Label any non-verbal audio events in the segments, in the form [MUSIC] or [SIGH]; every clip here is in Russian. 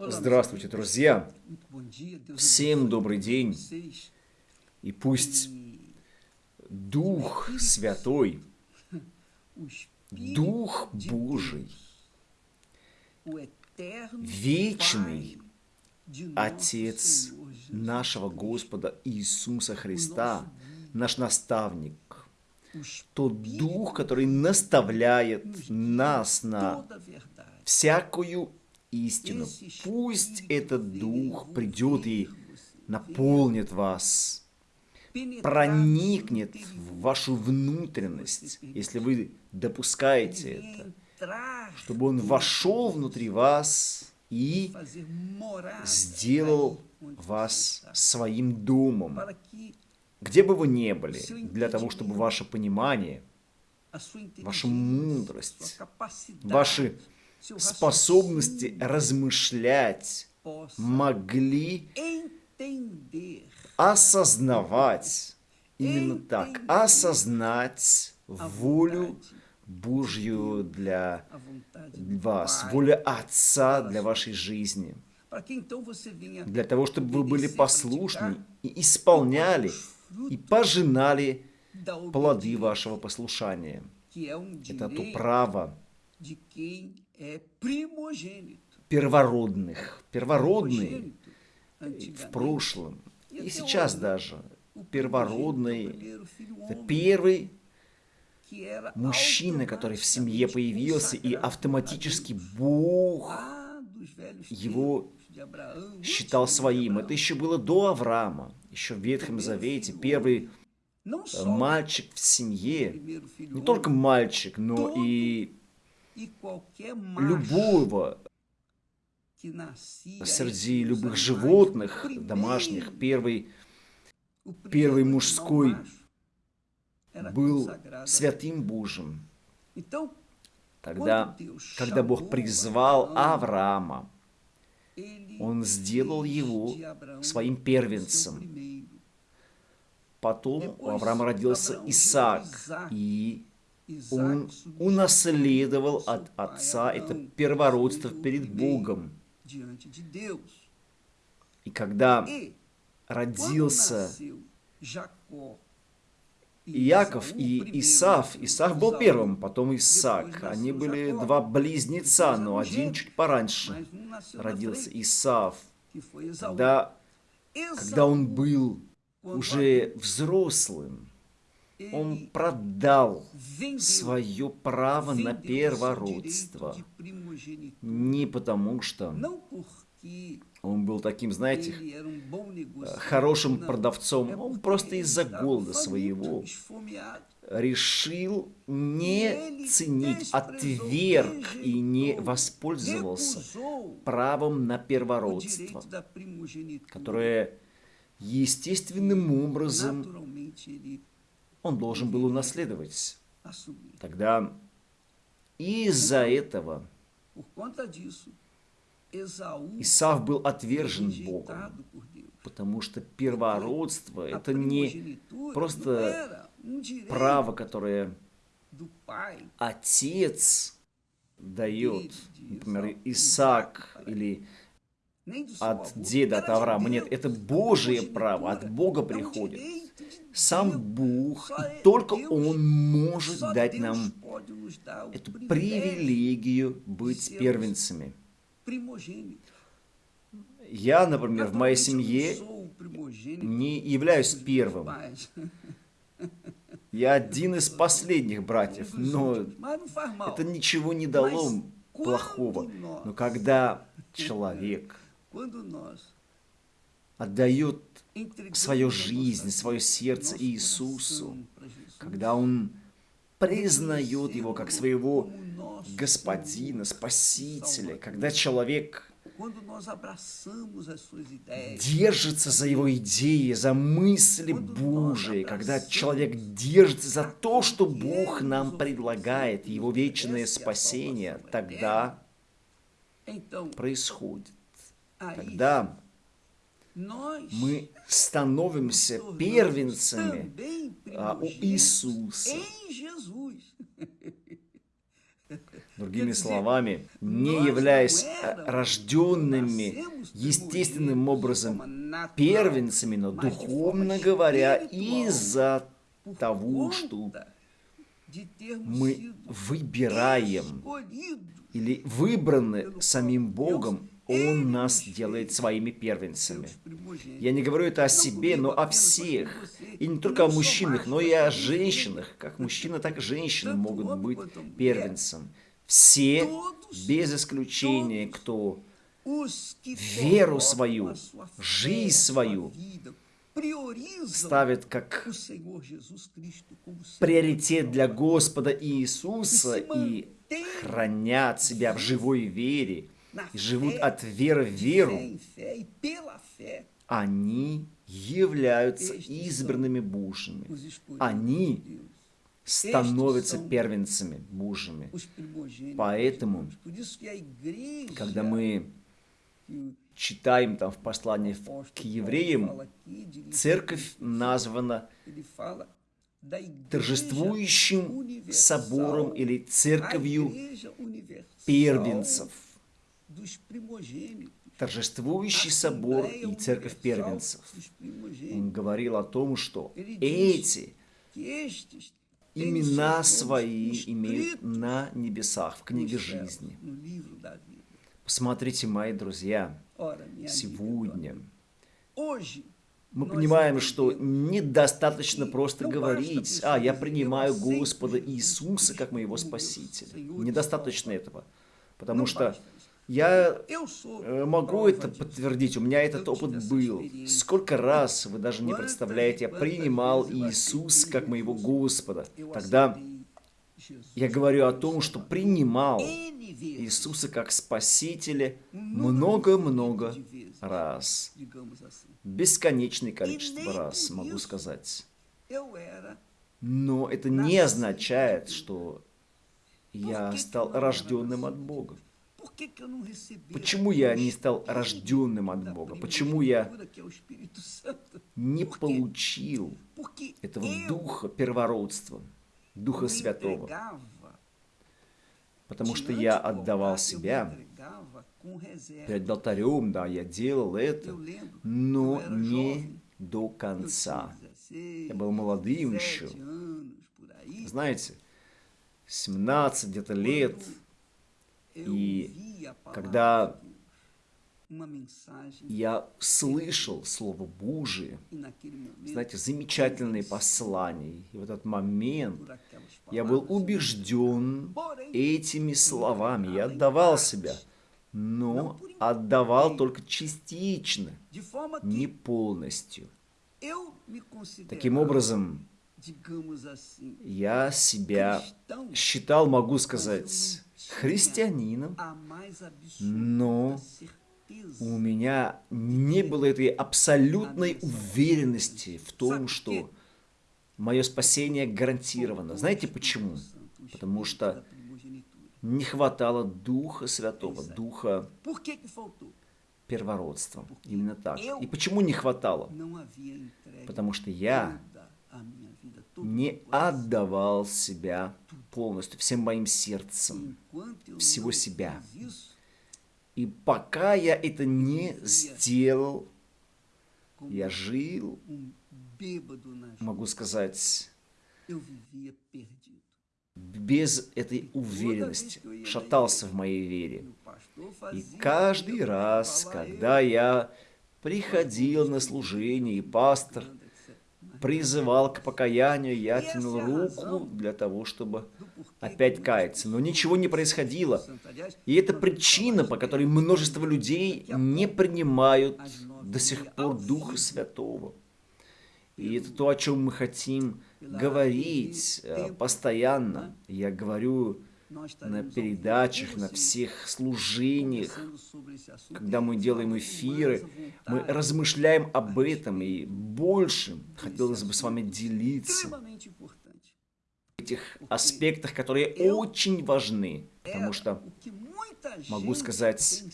Здравствуйте, друзья! Всем добрый день! И пусть Дух Святой, Дух Божий, вечный Отец нашего Господа Иисуса Христа, наш наставник, тот Дух, который наставляет нас на всякую истину. Пусть этот Дух придет и наполнит вас, проникнет в вашу внутренность, если вы допускаете это, чтобы Он вошел внутри вас и сделал вас своим домом, где бы вы ни были, для того, чтобы ваше понимание, ваша мудрость, ваши способности размышлять могли осознавать, именно так, осознать волю Божью для вас, волю Отца для вашей жизни. Для того, чтобы вы были послушны и исполняли, и пожинали плоды вашего послушания. Это то право, первородных, первородные в прошлом. И сейчас даже. Первородный, это первый мужчина, который в семье появился, и автоматически Бог его считал своим. Это еще было до Авраама, еще в Ветхом Завете. Первый мальчик в семье, не только мальчик, но и любого среди любых животных домашних, первый, первый мужской был святым Божьим. Тогда, когда Бог призвал Авраама, Он сделал его своим первенцем. Потом у Авраама родился Исаак, и он унаследовал от отца это первородство перед Богом. И когда родился Иаков и Исав, Исав был первым, потом Исаак. Они были два близнеца, но один чуть пораньше. родился Исав. Когда, когда он был уже взрослым, он продал свое право на первородство. Не потому что он был таким, знаете, хорошим продавцом, он просто из-за голода своего решил не ценить, отверг и не воспользовался правом на первородство, которое естественным образом он должен был унаследовать. Тогда из-за этого Исав был отвержен Богом, потому что первородство – это не просто право, которое отец дает, например, Исаак или от деда, от Авраама. Нет, это Божие право, от Бога приходит сам Бог, и только Он может дать нам эту привилегию быть первенцами. Я, например, в моей семье не являюсь первым. Я один из последних братьев, но это ничего не дало плохого. Но когда человек отдает свою жизнь, свое сердце Иисусу, когда он признает Его как своего Господина, Спасителя, когда человек держится за его идеи, за мысли Божии, когда человек держится за то, что Бог нам предлагает, его вечное спасение, тогда происходит. Тогда мы становимся первенцами а, у Иисуса. Другими словами, не являясь э, рожденными естественным образом первенцами, но духовно говоря, из-за того, что мы выбираем или выбраны самим Богом, Он нас делает своими первенцами. Я не говорю это о себе, но о всех. И не только о мужчинах, но и о женщинах. Как мужчина, так и женщины могут быть первенцем. Все, без исключения, кто веру свою, жизнь свою ставит как приоритет для Господа Иисуса и хранят себя в живой вере, и живут от веры в веру, они являются избранными Божьими. Они становятся первенцами Божьими. Поэтому, когда мы читаем там в послании к евреям, церковь названа торжествующим собором или церковью первенцев. Торжествующий собор и церковь первенцев. Он говорил о том, что эти имена свои имеют на небесах, в книге жизни. Посмотрите, мои друзья, сегодня мы понимаем, что недостаточно просто говорить, а, я принимаю Господа Иисуса как моего Спасителя. Недостаточно этого, потому что я э, могу это подтвердить, у меня этот опыт был. Сколько раз, вы даже не представляете, я принимал Иисуса как моего Господа. Тогда я говорю о том, что принимал Иисуса как Спасителя много-много раз. Бесконечное количество раз, могу сказать. Но это не означает, что я стал рожденным от Бога. Почему я не стал рожденным от Бога? Почему я не получил этого духа первородства, духа святого? Потому что я отдавал себя перед алтарем, да, я делал это, но не до конца. Я был молодым еще. Знаете, 17 где-то лет, и когда я слышал Слово Божие, знаете, замечательные послания. И в этот момент я был убежден этими словами. Я отдавал себя, но отдавал только частично, не полностью. Таким образом, я себя считал, могу сказать, христианином, но у меня не было этой абсолютной уверенности в том, что мое спасение гарантировано. Знаете почему? Потому что не хватало Духа Святого, Духа первородства. Именно так. И почему не хватало? Потому что я не отдавал себя полностью, всем моим сердцем, всего себя. И пока я это не сделал, я жил, могу сказать, без этой уверенности, шатался в моей вере. И каждый раз, когда я приходил на служение, и пастор призывал к покаянию, я тянул руку для того, чтобы опять каяться. Но ничего не происходило. И это причина, по которой множество людей не принимают до сих пор Духа Святого. И это то, о чем мы хотим говорить э, постоянно. Я говорю на передачах, на всех служениях, когда мы делаем эфиры, мы размышляем об этом и больше хотелось бы с вами делиться. Этих аспектах, которые очень важны, потому что могу сказать,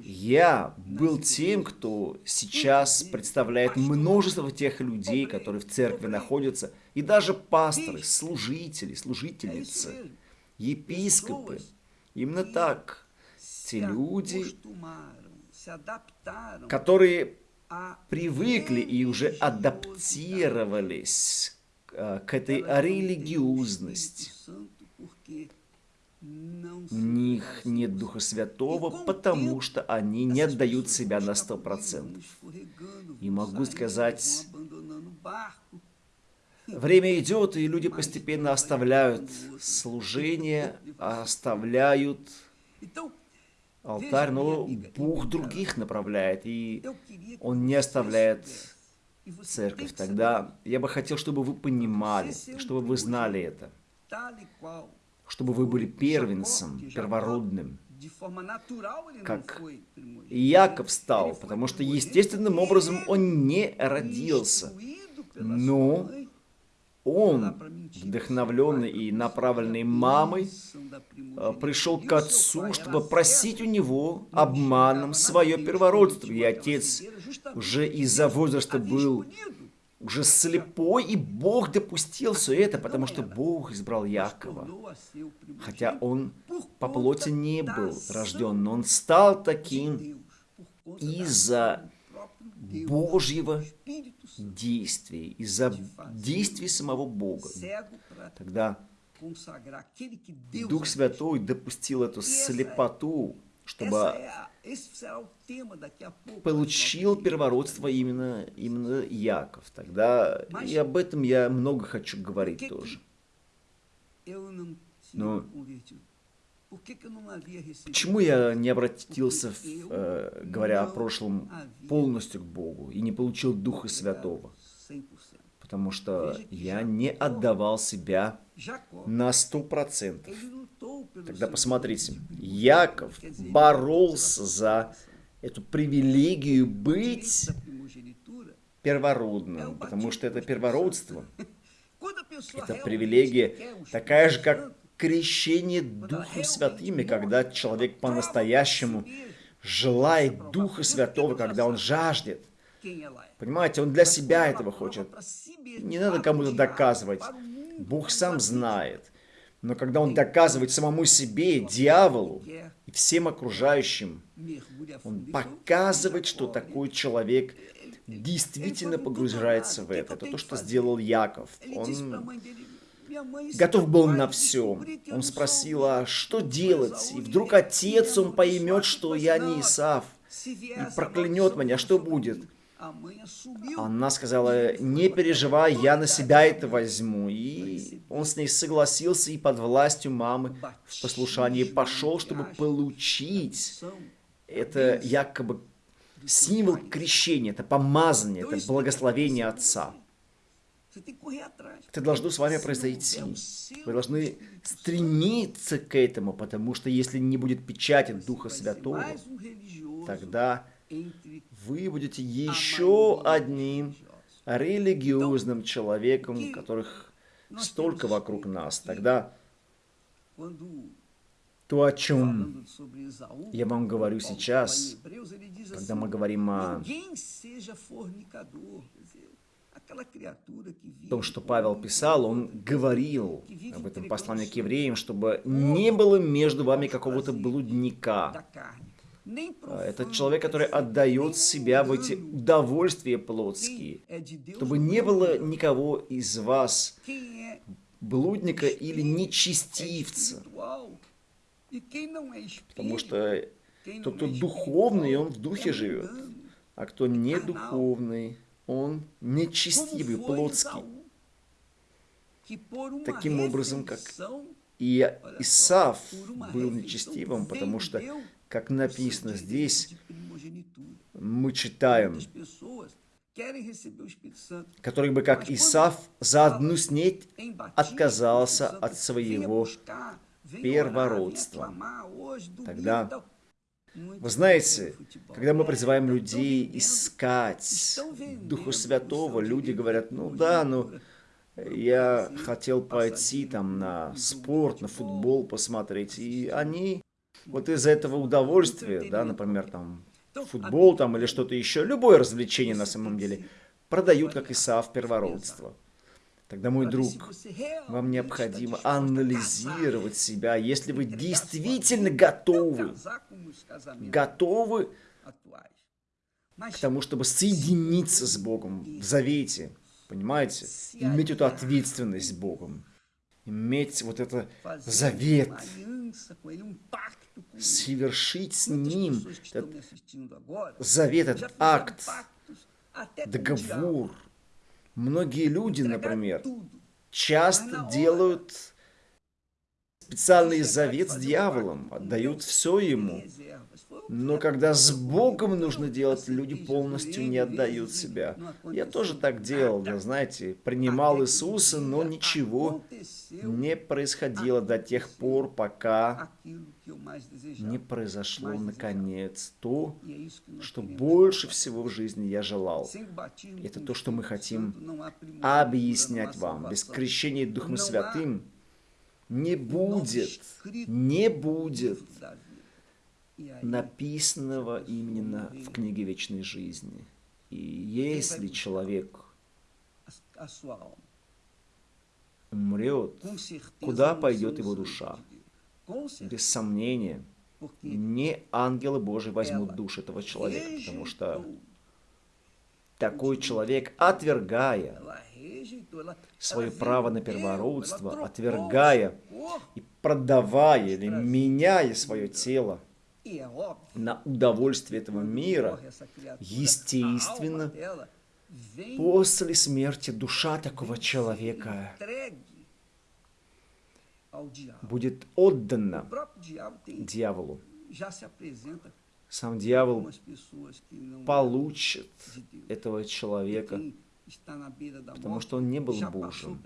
я был тем, кто сейчас представляет множество тех людей, которые в церкви находятся, и даже пасторы, служители, служительницы. епископы. Именно так. Те люди, которые привыкли и уже адаптировались к этой религиозности. У них нет Духа Святого, потому что они не отдают себя на сто процентов. И могу сказать, время идет, и люди постепенно оставляют служение, оставляют алтарь, но Бог других направляет, и Он не оставляет церковь. Тогда я бы хотел, чтобы вы понимали, чтобы вы знали это чтобы вы были первенцем, первородным, как Яков стал, потому что естественным образом он не родился, но он, вдохновленный и направленный мамой, э, пришел к отцу, чтобы просить у него обманом свое первородство. И отец уже из-за возраста был уже слепой, и Бог допустил все это, потому что Бог избрал Якова. Хотя он по плоти не был рожден, но он стал таким из-за Божьего действия, из-за действий самого Бога. Тогда Дух Святой допустил эту слепоту, чтобы получил первородство именно, именно Яков. Тогда и об этом я много хочу говорить тоже. Но почему я не обратился, в, э, говоря о прошлом, полностью к Богу и не получил Духа Святого? Потому что я не отдавал себя на сто процентов. Тогда посмотрите, Яков боролся за эту привилегию быть первородным, потому что это первородство. [LAUGHS] Это привилегия такая же, как крещение Духом Святым, и когда человек по-настоящему желает Духа Святого, когда он жаждет. Понимаете, он для себя этого хочет. Не надо кому-то доказывать. Бог сам знает. Но когда он доказывает самому себе, дьяволу и всем окружающим, он показывает, что такой человек действительно погружается в это. Это то, что сделал Яков. Он готов был на все. Он спросил, а что делать? И вдруг отец, он поймет, что я не Исав, и проклянет меня, что будет? Она сказала, не переживай, я на себя это возьму. И он с ней согласился и под властью мамы в послушании пошел, чтобы получить это якобы символ крещения, это помазание, это благословение Отца. Это должно с вами произойти. Вы должны стремиться к этому, потому что если не будет печати Духа Святого, тогда вы будете еще одним религиозным человеком, которых столько вокруг нас. Тогда то, о чем я вам говорю сейчас, когда мы говорим о том, что Павел писал, он говорил об этом послании к евреям, чтобы не было между вами какого-то блудника, а, это человек, который отдает себя в эти удовольствия плотские, чтобы не было никого из вас блудника или нечестивца. Потому что тот, кто духовный, он в духе живет, а кто не духовный, он нечестивый, плотский. Таким образом, как и Исав был нечестивым, потому что как написано здесь, мы читаем, который бы, как Исав, за одну снеть отказался от своего первородства. Тогда, вы знаете, когда мы призываем людей искать Духу Святого, люди говорят, ну да, ну я хотел пойти там на спорт, на футбол посмотреть, и они вот из-за этого удовольствия, да, например, там, футбол там или что-то еще, любое развлечение на самом деле, продают как Исаав первородство. Тогда, мой друг, вам необходимо анализировать себя, если вы действительно готовы, готовы к тому, чтобы соединиться с Богом в завете, понимаете, иметь эту ответственность с Богом, иметь вот это завет, совершить с Ним этот завет, этот акт, договор. Многие люди, например, часто делают специальный завет с дьяволом, отдают все ему. Но когда с Богом нужно делать, люди полностью не отдают себя. Я тоже так делал, да, знаете, принимал Иисуса, но ничего не происходило до тех пор, пока не произошло, наконец, то, что больше всего в жизни я желал. Это то, что мы хотим объяснять вам. Без крещения Духом Святым не будет, не будет написанного именно в книге вечной жизни. И если человек умрет, куда пойдет его душа? Без сомнения, не ангелы Божьи возьмут душу этого человека, потому что такой человек, отвергая свое право на первородство, отвергая и продавая или меняя свое тело на удовольствие этого мира, естественно, после смерти душа такого человека будет отдана дьяволу. Сам дьявол получит этого человека потому что он не был Божьим.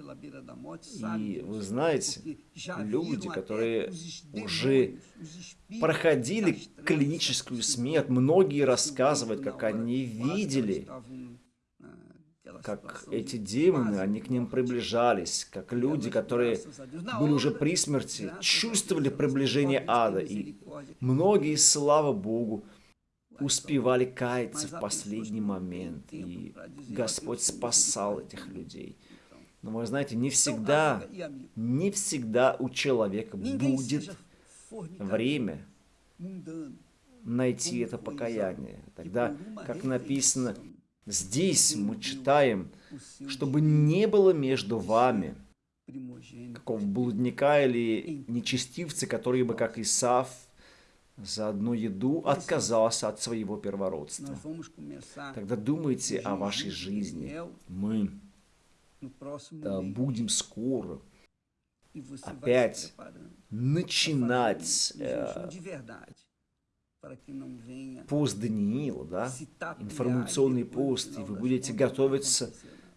И вы знаете, люди, которые уже проходили клиническую смерть, многие рассказывают, как они видели, как эти демоны, они к ним приближались, как люди, которые были уже при смерти, чувствовали приближение ада. И многие, слава Богу, успевали каяться в последний момент, и Господь спасал этих людей. Но вы знаете, не всегда, не всегда у человека будет время найти это покаяние. Тогда, как написано, здесь мы читаем, чтобы не было между вами какого блудника или нечестивца, которые бы, как Исаф, за одну еду отказался от своего первородства. Тогда думайте о вашей жизни. Мы будем скоро опять начинать э, пост Даниила, да, информационный пост, и вы будете готовиться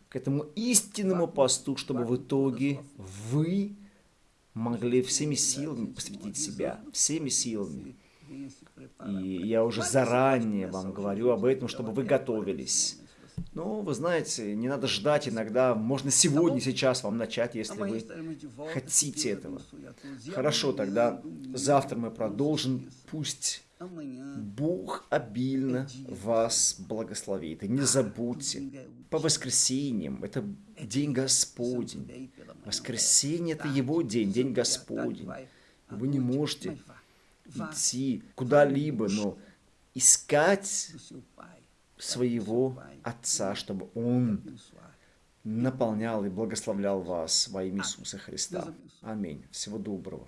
к этому истинному посту, чтобы в итоге вы могли всеми силами посвятить себя, всеми силами и я уже заранее вам говорю об этом, чтобы вы готовились. Ну, вы знаете, не надо ждать иногда. Можно сегодня, сейчас вам начать, если вы хотите этого. Хорошо, тогда завтра мы продолжим. Пусть Бог обильно вас благословит. И не забудьте, по воскресеньям, это день Господень. Воскресенье – это Его день, день Господень. Вы не можете идти куда-либо, но искать своего Отца, чтобы Он наполнял и благословлял вас во имя Иисуса Христа. Аминь. Всего доброго.